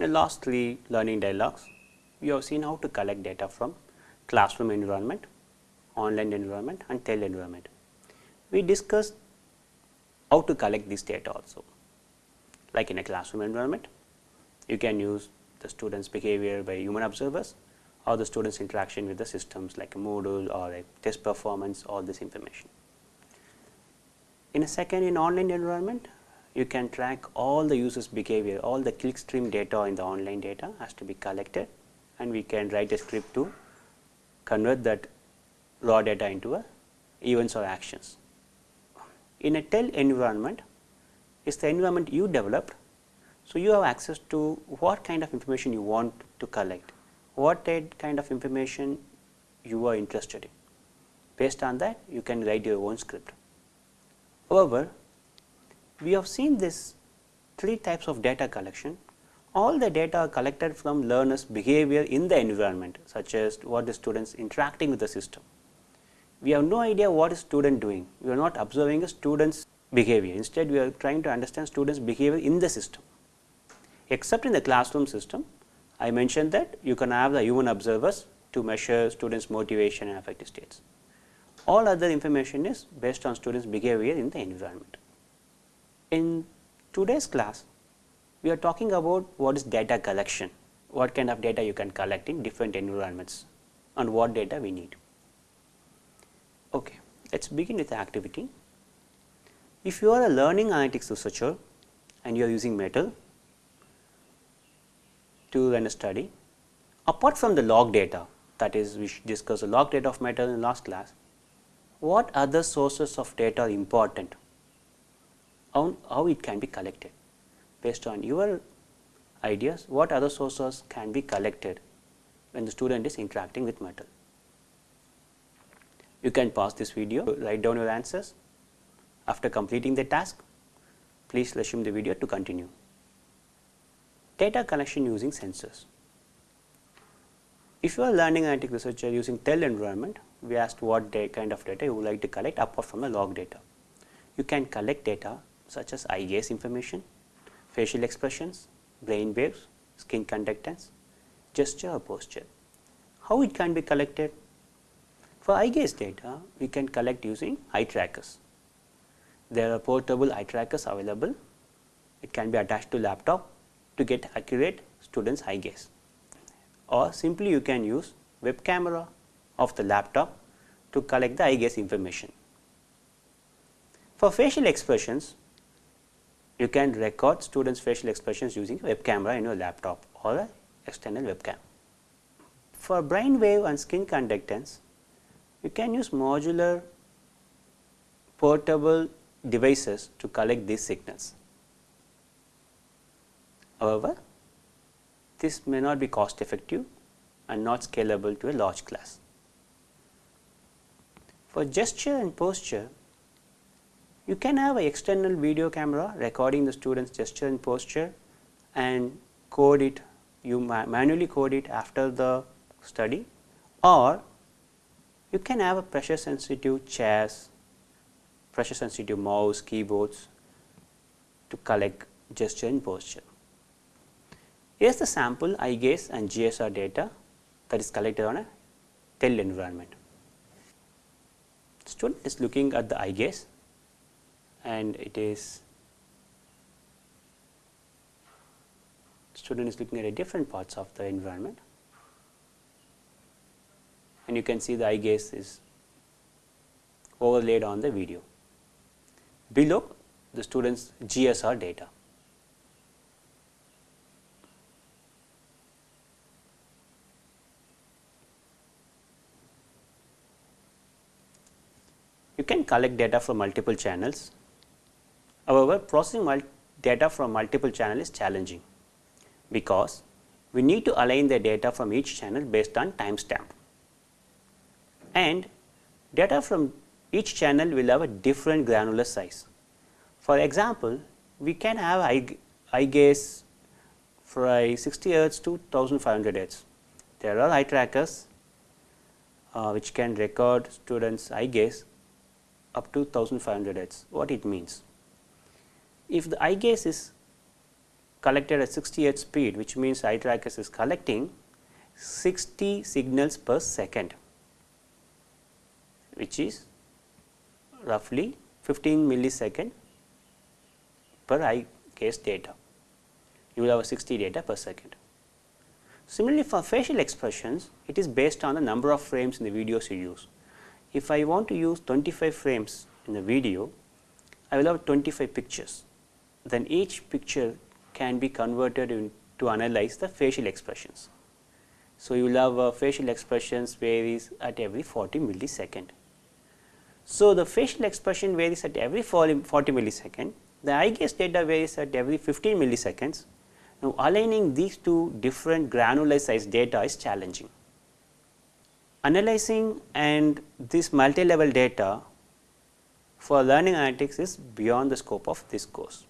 In the last three learning dialogues, we have seen how to collect data from classroom environment, online environment and TEL environment. We discussed how to collect this data also. Like in a classroom environment, you can use the students behavior by human observers or the students interaction with the systems like a Moodle or a test performance all this information. In a second in online environment, you can track all the users behavior, all the clickstream data in the online data has to be collected and we can write a script to convert that raw data into a events or actions. In a TEL environment, is the environment you developed. So, you have access to what kind of information you want to collect, what kind of information you are interested in. Based on that, you can write your own script. However, we have seen this three types of data collection. All the data are collected from learners behavior in the environment such as what the students interacting with the system. We have no idea what is student doing. We are not observing a student's behavior. Instead, we are trying to understand students behavior in the system. Except in the classroom system, I mentioned that you can have the human observers to measure students motivation and affective states. All other information is based on students behavior in the environment. In today's class, we are talking about what is data collection, what kind of data you can collect in different environments and what data we need. Okay, let us begin with the activity. If you are a learning analytics researcher and you are using Moodle to run a study, apart from the log data that is we discussed the log data of Moodle in last class, what other sources of data are important how, it can be collected based on your ideas what other sources can be collected when the student is interacting with Moodle. You can pause this video, write down your answers. After completing the task, please resume the video to continue. Data collection using sensors. If you are learning analytic researcher using TEL environment, we asked what kind of data you would like to collect apart from the log data. You can collect data such as eye gaze information, facial expressions, brain waves, skin conductance, gesture or posture. How it can be collected? For eye gaze data, we can collect using eye trackers. There are portable eye trackers available. It can be attached to laptop to get accurate students eye gaze or simply you can use web camera of the laptop to collect the eye gaze information. For facial expressions, you can record students facial expressions using web camera in your laptop or a external webcam. For brain wave and skin conductance, you can use modular portable devices to collect these signals. However, this may not be cost effective and not scalable to a large class. For gesture and posture, you can have an external video camera recording the student's gesture and posture and code it, you ma manually code it after the study or you can have a pressure sensitive chairs, pressure sensitive mouse, keyboards to collect gesture and posture. Here is the sample eye gaze and GSR data that is collected on a TEL environment. Student is looking at the eye gaze and it is student is looking at a different parts of the environment and you can see the eye gaze is overlaid on the video. Below the students GSR data. You can collect data from multiple channels However, processing data from multiple channels is challenging because we need to align the data from each channel based on timestamp and data from each channel will have a different granular size. For example, we can have eye gaze for 60 hertz to 1500 hertz. There are eye trackers uh, which can record students eye gaze up to 1500 hertz. What it means? If the eye gaze is collected at 60 hertz speed which means eye trackers is collecting 60 signals per second which is roughly 15 millisecond per eye gaze data. You will have 60 data per second. Similarly, for facial expressions, it is based on the number of frames in the videos you use. If I want to use 25 frames in the video, I will have 25 pictures. Then each picture can be converted in, to analyze the facial expressions. So, you will have uh, facial expressions varies at every 40 millisecond. So, the facial expression varies at every 40 millisecond, the eye gaze data varies at every 15 milliseconds. Now, aligning these two different granular size data is challenging. Analyzing and this multi-level data for learning analytics is beyond the scope of this course.